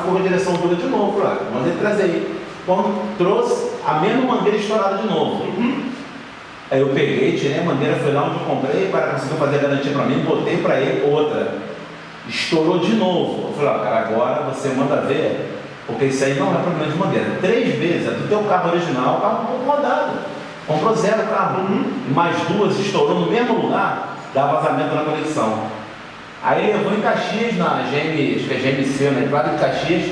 Ficou a direção dura de novo, lá. mandei trazer aí. Quando trouxe, a mesma mangueira estourada de novo. Uhum. Aí eu peguei, tirei a mangueira, fui lá onde eu comprei, o cara conseguiu fazer a garantia para mim, botei para ele outra. Estourou de novo. Eu falei, ó, cara, agora você manda ver, porque isso aí não é problema de mangueira. Três vezes, é do teu carro original, o carro um pouco rodado. Comprou zero carro. E mais duas estourou no mesmo lugar, dá vazamento na conexão. Aí levou em Caxias, na GM, acho que é GMC, na entrada de Caxias,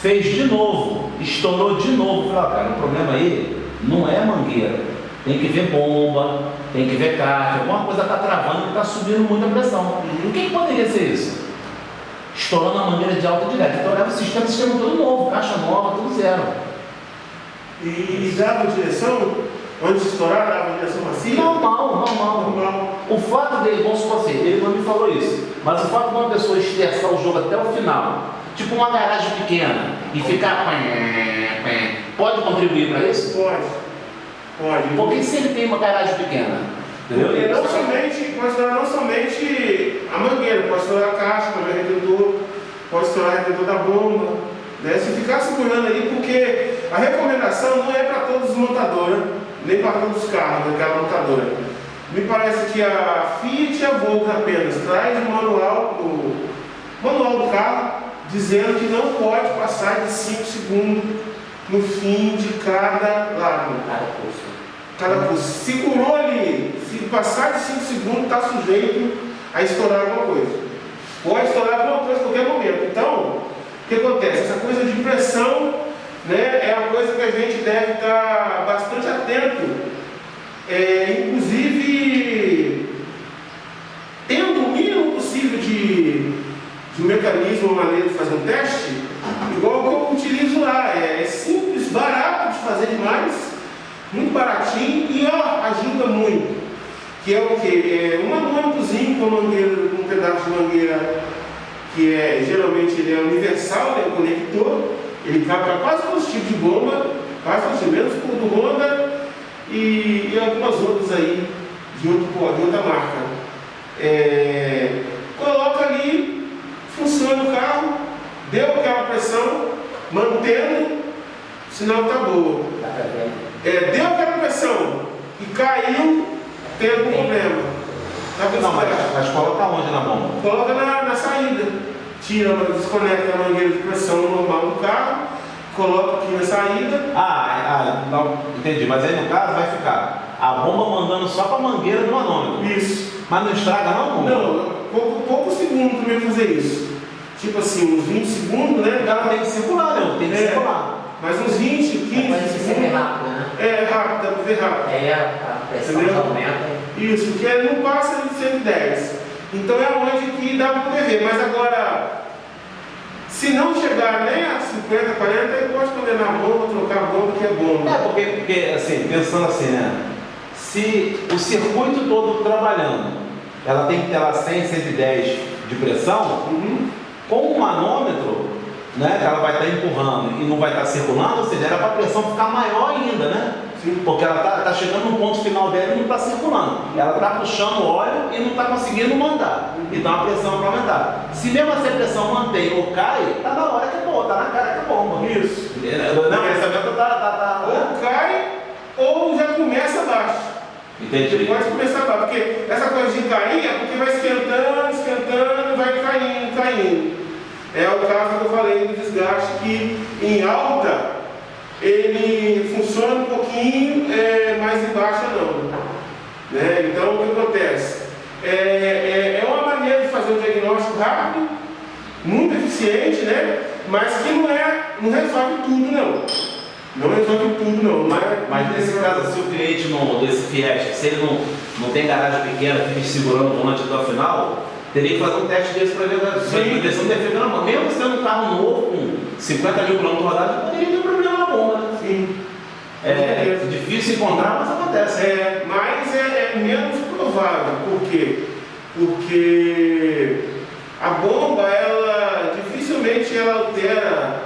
fez de novo, estourou de novo. Falei, ó, cara, o problema aí não é mangueira tem que ver bomba, tem que ver caixa, alguma coisa está travando e está subindo muita pressão. O que, que poderia ser isso? Estourando a mangueira de alta direta. Então leva o sistema, o sistema todo novo, caixa nova, tudo zero. E, e dava direção? Antes de estourar, dava direção macia? Normal, normal. Normal. O fato dele, vamos supor assim, ele não me falou isso, mas o fato de uma pessoa esterçar o jogo até o final, tipo uma garagem pequena, e ficar. Pode contribuir para isso? Pode. Pode. Porque se ele tem uma garagem pequena, entendeu? Porque não somente, pode estourar não somente a mangueira, pode estourar a caixa, pode retentor, pode estourar o retentor da bomba. Né? Se ficar segurando aí, porque a recomendação não é para todos os montadores, nem para todos os carros daquela montadora. Me parece que a Fiat e a Volvo apenas traz o manual, o manual do carro dizendo que não pode passar de 5 segundos no fim de cada lado. Cada pulso. Cada pulso. Segurou ali, se passar de 5 segundos, está sujeito a estourar alguma coisa. Pode estourar alguma coisa a qualquer momento. Então, o que acontece? Essa coisa de pressão né, é uma coisa que a gente deve estar bastante atento. É, inclusive, tendo o mínimo possível de, de um mecanismo, maneira de fazer um teste, igual que eu utilizo lá. É, é simples, barato de fazer demais, muito baratinho e ó, ajuda muito. Que é o que? É um anônimozinho com mangueira, um pedaço de mangueira que é geralmente ele é universal, né, o conector, ele vai para quase todos os tipos de bomba, quase todos os menos por do Honda e, e, algumas outras aí de, outro, de outra marca. É, coloca ali, funciona o carro, deu aquela pressão, mantendo, o sinal está boa. É, deu aquela pressão e caiu, tem algum problema. Tá não, mas, mas coloca onde na bomba? Coloca na, na saída. Tira, desconecta a mangueira de pressão normal do carro, coloca aqui na saída. Ah, ah não, entendi. Mas aí no caso vai ficar a bomba mandando só para a mangueira do manômetro. Isso. Mas não estraga não, Não, pouco, pouco segundo também fazer isso tipo assim, uns 20 segundos, né? O cara tem que circular, né? Tem que é, circular. Mas uns 20, 15 é, segundos. rápido, né? É, rápido, dá pra ver rápido. É, a pressão aumenta. Isso, porque ele não passa de 110. Então é onde que dá para ver. Mas agora, se não chegar nem a 50, 40, eu posso condenar a bomba, trocar a bomba, que é bomba. É, porque, porque assim, pensando assim, né? Se o circuito todo trabalhando, ela tem que ter lá 100, 110 de pressão, uhum com o manômetro, né, que ela vai estar empurrando e não vai estar circulando, ou seja, era para a pressão ficar maior ainda, né? Porque ela está tá chegando no ponto final dela e não está circulando. Ela está puxando o óleo e não está conseguindo mandar. Então a pressão vai aumentar. Se mesmo a pressão mantém ou cai, está na hora que é bom, está na cara que é bomba. Isso. Não, esse está. Tá, tá, ou cai ou já começa baixo. Entendi. Pode começar baixo, porque essa coisa de cair é porque vai esquentando, esquentando, vai caindo, caindo. É o caso que eu falei do desgaste que em alta ele funciona um pouquinho, é, mas em baixa não. Né? Então o que acontece? É, é, é, uma maneira de fazer um diagnóstico rápido, muito eficiente, né? mas que não, é, não resolve tudo não. Não resolve tudo não. Mas, mas nesse caso, se o cliente não, desse Fiesta, se ele não, não tem garagem pequena, fica segurando o volante até o final, Teria que fazer um teste desse para ver a direção defeito na mão. Mesmo sendo um carro novo, com 50 mil quilômetros rodados, poderia ter um problema na bomba, né? Sim. É, é difícil encontrar, mas acontece. É, mas é, é menos provável. Por quê? Porque a bomba, ela dificilmente ela altera,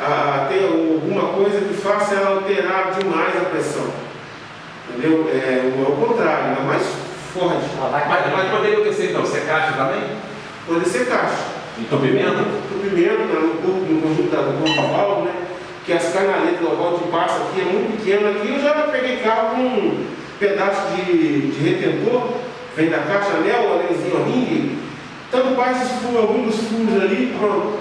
a, tem alguma coisa que faça ela alterar demais a pressão. Entendeu? É, é o contrário, é mais forte. Mas, mas poderia ser então, ser caixa também? Pode ser caixa. Entupimento? Entupimento né, no corpo, no conjunto da, do corpo do válvula, né? Que as canaletas do válvula de passa aqui é muito pequeno. Aqui eu já peguei carro com um pedaço de, de retentor, vem da caixa anel, anelzinho ringue, tanto faz esses furos, alguns dos furos ali, pronto.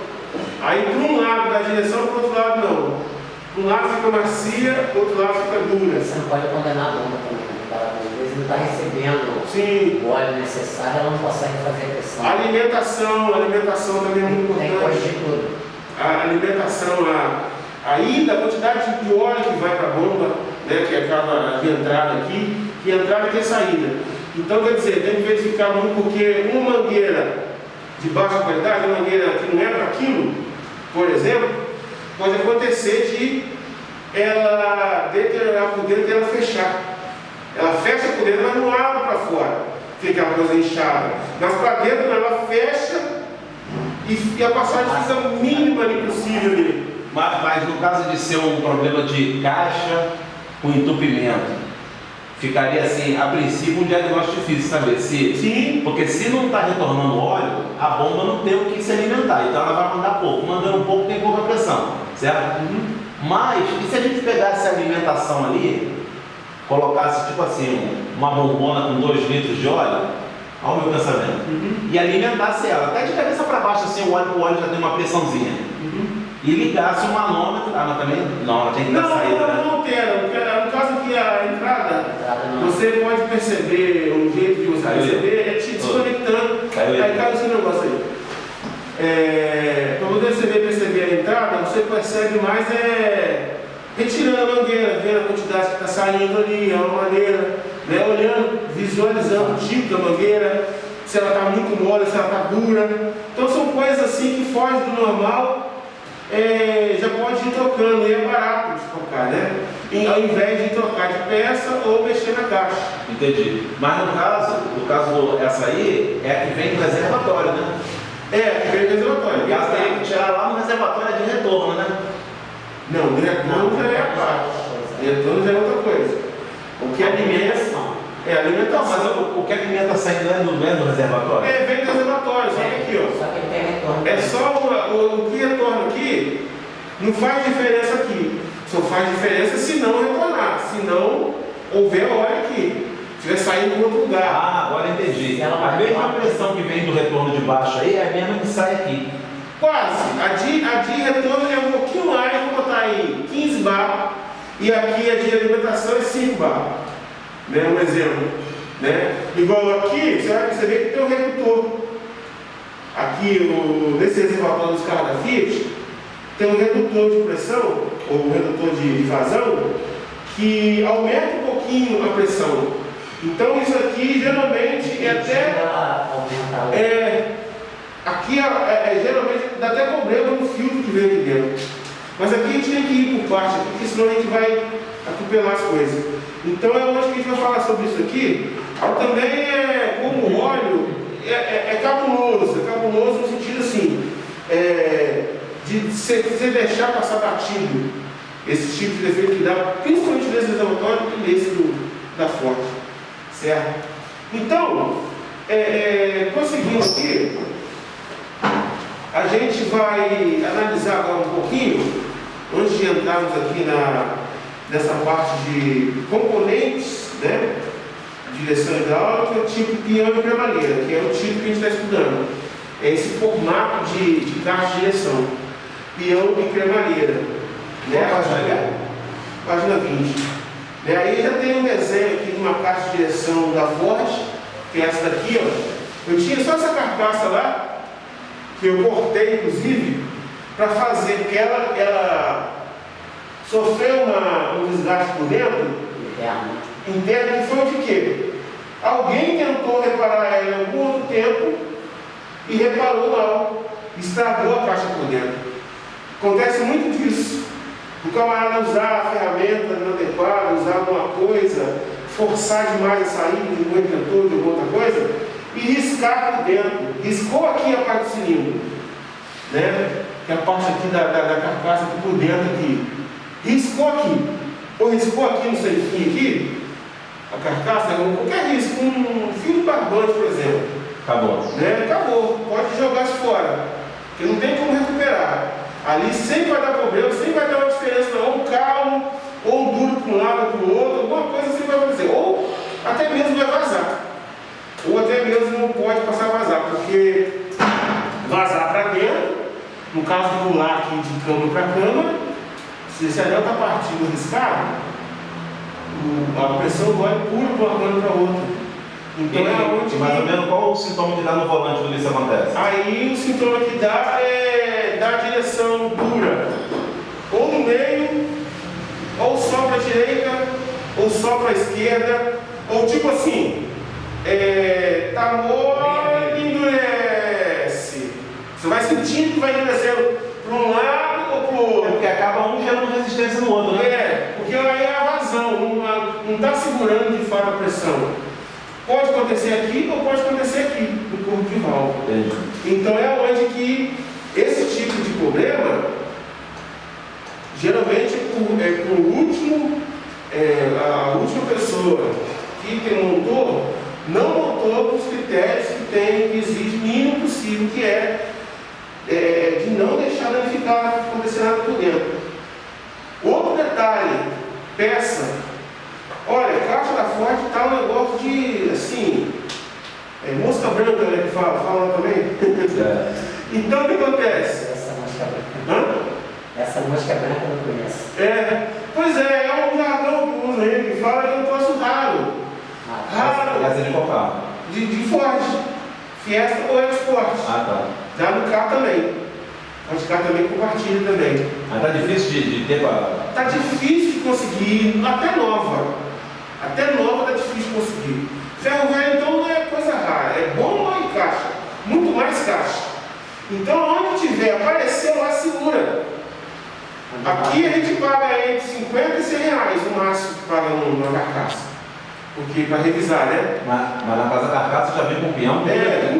Aí para um lado da direção, para o outro lado não. Um lado fica macia, o outro lado fica dura. Você não pode condenar a bomba também. Vezes não está recebendo Sim. o óleo necessário, ela não consegue fazer pressão. A alimentação, a alimentação também é muito Tem importante. de tudo. A alimentação, a, a ida, a quantidade de óleo que vai para a bomba, né, que acaba de entrada aqui, que entrada e que saída. Então, quer dizer, tem que verificar muito, porque uma mangueira de baixa qualidade, uma mangueira que não é para aquilo, por exemplo, pode acontecer de ela deteriorar por dentro e ela fechar. Ela fecha por dentro, mas não abre para fora. Fica aquela coisa inchada. Mas para dentro ela fecha e, a passagem fica mínima ali possível ali. Mas, mas no caso de ser um problema de caixa com entupimento, ficaria assim, a princípio, um diagnóstico difícil saber se. Sim, Porque se não está retornando óleo, a bomba não tem o que se alimentar, então ela vai mandar pouco. Mandando pouco tem pouca pressão, certo? Mas, e se a gente pegasse a alimentação ali, colocasse tipo assim, uma bombona com 2 litros de óleo, olha o meu pensamento, e alimentasse ela, até de cabeça para baixo, assim, o óleo, o óleo já tem uma pressãozinha, e ligasse o manômetro, ah, mas também, não, ela tem que Não, dar não, saída, né? não porque, No caso aqui, a entrada, não. você pode perceber, um jeito de você Caiu. perceber é te desconectando. Caiu. Aí caiu esse negócio aí. É, para você perceber a entrada, você percebe mais é, retirando a mangueira, vendo a quantidade que está saindo ali, é uma maneira, né, olhando, visualizando o tipo da mangueira, se ela está muito mole, se ela está dura. Então são coisas assim que fogem do normal é, já pode ir trocando, e é barato de trocar, né? E, ao invés de trocar de peça ou mexer na caixa. Entendi. Mas no caso, no caso essa aí, é a que vem do reservatório, né? É, que vem do reservatório. No caso teria que tirar lá no reservatório de retorno, né? Não, retorno já é a parte. Retorno já é outra coisa. O que alimenta é Não, mas alimentação. o, o que alimenta saindo não é do, é do reservatório? É, vem do reservatório, só que aqui, ó. Só que ele tem retorno. É só o, o, o que retorna aqui, não faz diferença aqui. Só faz diferença se não retornar, se não houver óleo aqui. Se estiver saindo para outro lugar. Ah, agora entendi. A mesma pressão que vem do retorno de baixo aí é a mesma que sai aqui. Quase. A de, a de retorno é um botar aí 15 bar. E aqui a de alimentação é 5 bar. Né? Um exemplo. Né? Igual aqui, você vai perceber que tem um redutor. Aqui, o, nesse reservatório dos carros da Fiat, tem um redutor de pressão, ou um redutor de, de vazão, que aumenta um pouquinho a pressão. Então isso aqui geralmente é até. É, aqui é, é- é, geralmente dá até problema no filtro que vem aqui dentro. Mas aqui a gente tem que ir por parte, porque senão a gente vai atropelar as coisas. Então é onde que a gente vai falar sobre isso aqui. Também é como o óleo é, é, é cabuloso, é cabuloso no sentido assim, é, de você deixar passar batido esse tipo de defeito que dá, principalmente nesse reservatório e nesse do, da Ford. Certo? Então, é, é, prosseguindo aqui, a gente vai analisar agora um entrarmos aqui na, nessa parte de componentes, né? Direção hidráulica, tipo peão e cremalheira, que é o tipo que a gente está estudando. É esse formato de, de caixa de direção. Peão e cremalheira. Qual página é? Página 20. E aí já tem um desenho aqui de uma caixa de direção da Ford, que é essa daqui, ó. Eu tinha só essa carcaça lá, que eu cortei inclusive, para fazer, porque ela, ela sofreu uma, um desgaste por dentro, interno. interno, que foi de quê? Alguém tentou reparar ela em algum outro tempo e reparou mal, estragou a caixa por dentro. Acontece muito disso. O camarada usar a ferramenta inadequada, usar alguma coisa, forçar demais a saída de um interruptor, de alguma outra coisa, e riscar por dentro. Riscou aqui a parte do cilindro, né? Que é a parte aqui da, da, da carcaça aqui por dentro aqui. Riscou aqui. Ou riscou aqui no centrinho aqui, a carcaça, qualquer risco, um fio de barbante, por exemplo. Acabou. Né? Acabou, pode jogar isso fora. Porque não tem como recuperar. Ali sempre vai dar problema, sempre vai dar uma diferença, ou um carro, ou um duro para um lado ou para o outro, alguma coisa sempre vai acontecer. Ou até mesmo vai vazar. Ou até mesmo não pode passar a vazar, porque vazar para dentro, no caso de pular aqui de cama para cama, se esse anel está partindo riscado, a pressão vai pula de uma cama para outra. Então é onde mais ou menos qual o sintoma que dá no volante quando isso acontece? Aí o sintoma que dá é dar direção dura, ou no meio, ou só para a direita, ou só para a esquerda, ou tipo assim, é, tá mole, endurece. Você vai sentindo que vai endurecendo para um lado ou para o É outro. porque acaba um gerando resistência no outro, né? É, porque aí é a vazão, não está segurando de fato a pressão. Pode acontecer aqui ou pode acontecer aqui, no corpo de válvula. Então é onde que esse tipo de problema geralmente é por, é por último, é, a última pessoa que montou não montou os critérios que tem, que exige o mínimo possível, que é, é, de não deixar danificar acontecer nada por dentro. Peça. Olha, caixa da Ford tá um negócio de assim. É, mosca branca, né? Que fala, fala também. É. Então o que acontece? Essa mosca branca. Hã? Essa mosca branca eu não conheço. É, pois é, é um jargão que usa aí, que fala que é um troço raro. Ah, Raro. Essa é de qual carro? De, de Ford. Fiesta ou Export. Ah, tá. Já no carro também. Pode carro também compartilha também. Mas tá difícil de, de ter pra. Tá difícil de conseguir, até nova. Até nova tá difícil de conseguir. Ferro velho então não é coisa rara, é bom lá em caixa, muito mais caixa. Então onde tiver, apareceu lá, segura. Aqui a gente paga entre 50 e 100 reais o máximo que paga numa carcaça. Porque para revisar, né? Mas, mas na casa carcaça já vem com peão. É,